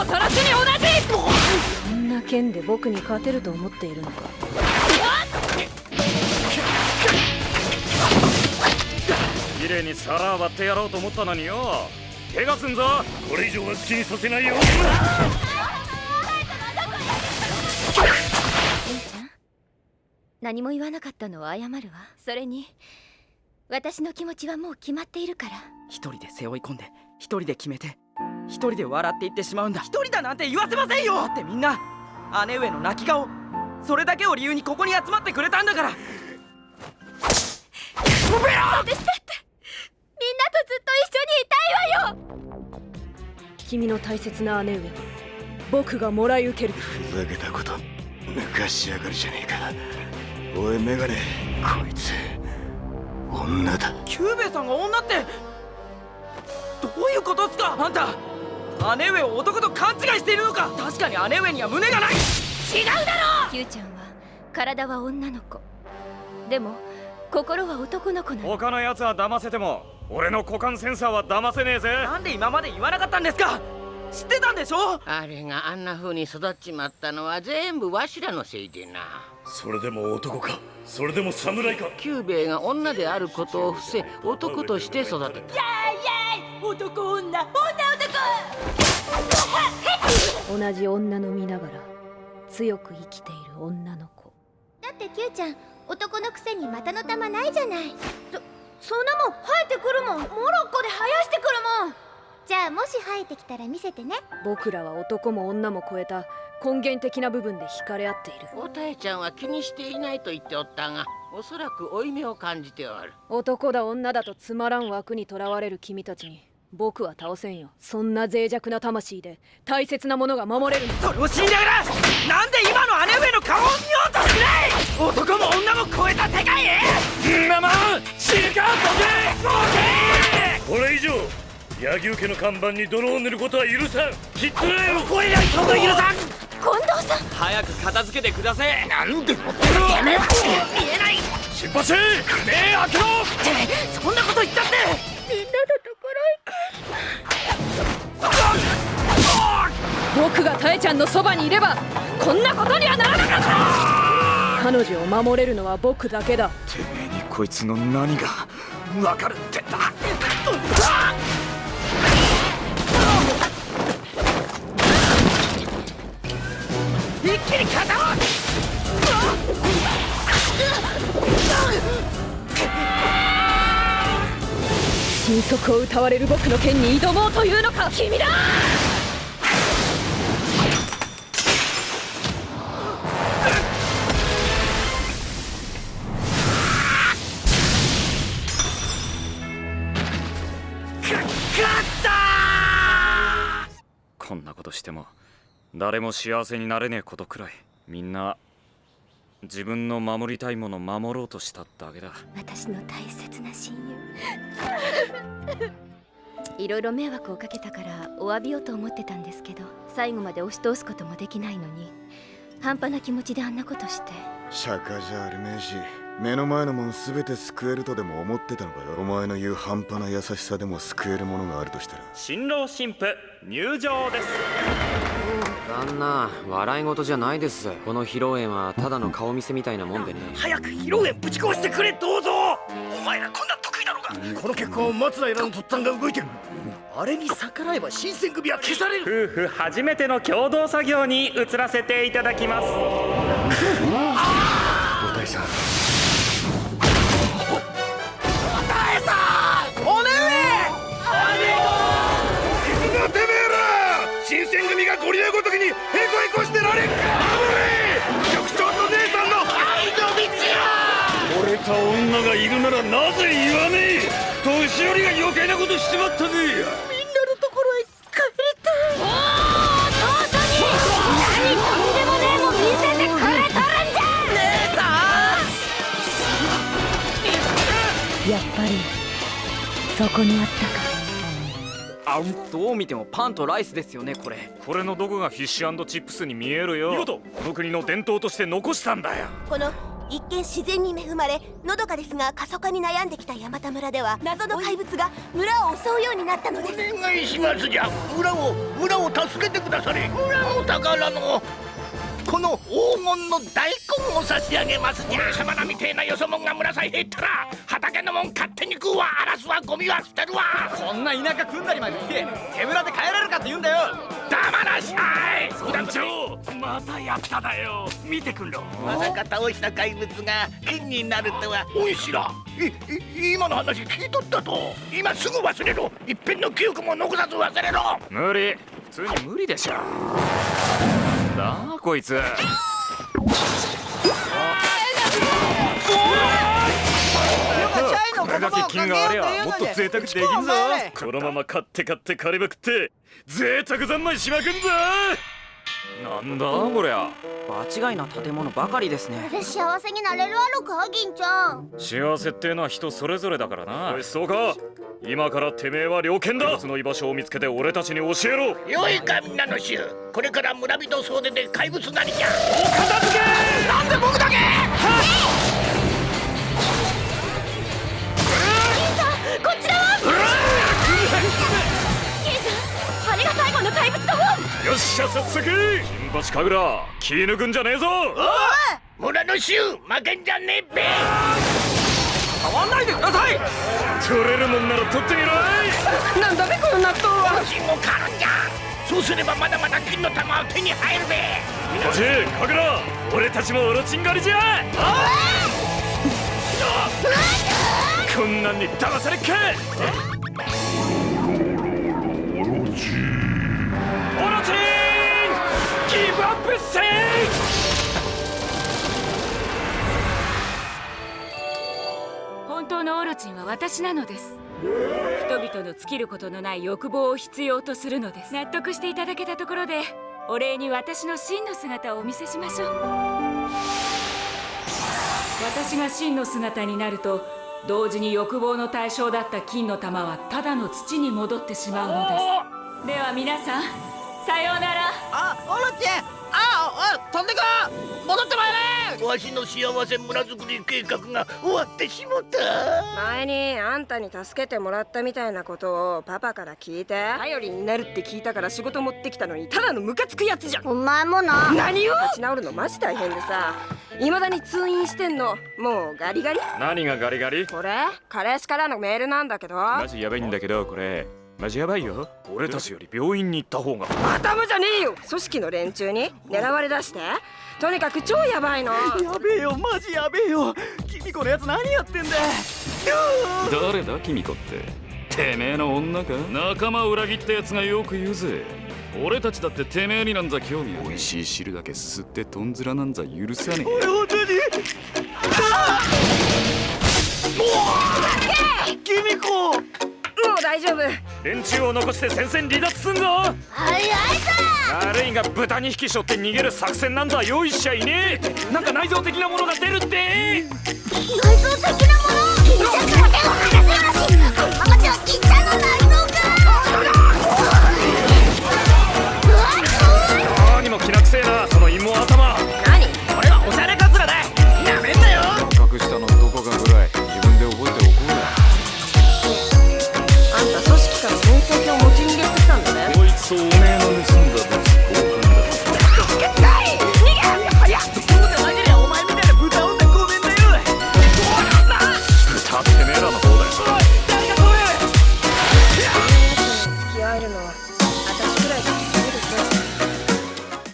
もその地に同じ。そんな剣で僕に勝てると思っているのか。綺麗に皿割ってやろうと思ったのによ。怪我すんぞ。これ以上は好きにさせないよ。せんちゃん何も言わなかったのは謝るわそれに私の気持ちはもう決まっているから一人で背負い込んで一人で決めて一人で笑っていってしまうんだ。一人だなんて言わせませんよ。だってみんな姉上の泣き顔それだけを理由にここに集まってくれたんだから。私だって。みんなとずっと一緒にいたいわよ。君の大切な姉上は僕がもらい受ける。ふざけたこと抜かしやがるじゃねえかおいメガネこいつ女だ。キューベイさんが女ってどういうことっすかあんた姉上を男と勘違いしているのか？確かに姉上には胸がない。違うだろ！キューちゃんは体は女の子。でも心は男の子なの。他のやつは騙せても俺の股間センサーは騙せねえぜ。なんで今まで言わなかったんですか？知ってたんでしょ？あれがあんな風に育っちまったのは全部わしらのせいでな。それでも男か？それでも侍か？キューベイが女であることを伏せ男として育てた。男女女男同じ女の身ながら強く生きている女の子。だってキューちゃん男のくせに股の玉ないじゃない。そそんなもん生えてくるもん。モロッコで生やしてくるもん。じゃあもし生えてきたら見せてね。僕らは男も女も超えた根源的な部分で惹かれ合っている。おたえちゃんは気にしていないと言っておったがおそらく負い目を感じておる。男だ女だとつまらん枠にとらわれる君たちに僕は倒せんよ。そんな脆弱な魂で大切なものが守れるの。それを死んだからなんで今の姉上の顔を見ようとしない男も女も超えた世界へ。んなもん死ぬかボケボケこれ以上柳生家の看板に泥を塗ることは許さん。きっとなよ。これやその許さん。近藤さん早く片付けてください。なんで？持ってるの見えない出発目開けろってそんなこと言ったって。みんなの僕がタエちゃんのそばにいればこんなことにはならなかった。彼女を守れるのは僕だけだ。てめえにこいつの何がわかるってんだ。一気に肩を神速を歌われる僕の剣に挑もうというのか君だとしても誰も幸せになれねえことくらいみんな自分の守りたいもの守ろうとしただけだ。私の大切な親友。いろいろ迷惑をかけたからお詫びをと思ってたんですけど最後まで押し通すこともできないのに半端な気持ちであんなことして。釈迦じゃあるめえし目の前のもん全て救えるとでも思ってたのかよ。お前の言う半端な優しさでも救えるものがあるとしたら。新郎新婦入場です。旦那笑い事じゃないです。この披露宴はただの顔見せみたいなもんでね。早く披露宴ぶち壊してくれどうぞお前らこんな得意なのか。この結婚を松平のとっつぁんが動いてる。あれに逆らえば新選組は消される。夫婦初めての共同作業に移らせていただきます。おたいさんがいるならなぜ言わねえ？年寄りが余計なことしちまったぜ。みんなのところへ帰りたい。おお本当に何とんでもねえもん見せてくれとるんじゃ。姉やっぱりそこにあったか。あどう見てもパンとライスですよねこれ。これのどこがフィッシュチップスに見えるよ。見事。この国の伝統として残したんだよ。この一見自然に恵まれのどかですが過疎化に悩んできた山田村では謎の怪物が村を襲うようになったのです。お願いしますじゃ村を村を助けてくだされ。村の宝のこの黄金の大根を差し上げますじゃ俺様らみてえなよそもんが村さえ減ったら畑のもん勝手に食うわ荒らすわゴミは捨てるわこんな田舎組んだりまでして手ぶらで帰れるかって言うんだよ。黙らしゃい村長。またやっただよ。見てくんろまさか倒した怪物が金になるとは。おいしら。いい今の話聞いとったと。今すぐ忘れろ。一遍の記憶も残さず忘れろ。無理。普通に無理でしょ。なんだ？こいつ。これだけ金がありゃもっと贅沢できんぞ。このまま買って買って借りまくって贅沢三昧しまくんぞなんだこりゃ。場違いな建物ばかりですね。幸せになれるあるか銀ちゃん。幸せってのは人それぞれだからな。おいそうか。今からてめえは猟犬だ。その居場所を見つけて俺たちに教えろ。よいかみんなの衆。これから村人総出で怪物なりじゃ。お片付け！なんで僕だけしゃ早速金鉢神楽気抜くんじゃねえぞ。村の衆負けんじゃねえべ。触んないでください。取れるもんなら取ってみろい。なんだべこの納豆は。金も狩るんじゃ。そうすればまだまだ金の玉は手に入るべ。おじ神楽俺たちもオロチン狩りじゃ。こんなんに騙されっかせ本当のオロチンは私なのです。人々の尽きることのない欲望を必要とするのです。納得していただけたところでお礼に私の真の姿をお見せしましょう。私が真の姿になると同時に欲望の対象だった金の玉はただの土に戻ってしまうのです。では皆さんさようなら。あオロチン。飛んでこ戻ってまいれ！わしの幸せ村づくり計画が終わってしもた。前にあんたに助けてもらったみたいなことをパパから聞いて。頼りになるって聞いたから仕事持ってきたのにただのムカつくやつじゃん。お前もな。何を？立ち直るのマジ大変でさ。未だに通院してんの。もうガリガリ。何がガリガリ？これ？彼氏からのメールなんだけど。マジやばいんだけどこれマジやばいよ。俺たちより病院に行った方が。頭じゃねえよ。組織の連中に狙われだして。とにかく超やばいの。やべえよ。マジやべえよ。君このやつ何やってんだ。誰だ君子って。てめえの女か？仲間を裏切ったやつがよく言うぜ。俺たちだっててめえになんざ興味美味しい汁だけすすってとんずらなんざ許さねえ。おい本当に君子もう大丈夫。連中を残して戦線離脱すんぞ。早いさ。悪いが豚2匹しょって逃げる作戦なんざ用意しちゃいねえ。なんか内臓的なものが出るって。内臓的なもの銀ちゃんから手を離せよらしハンマちゃん銀ちゃんの内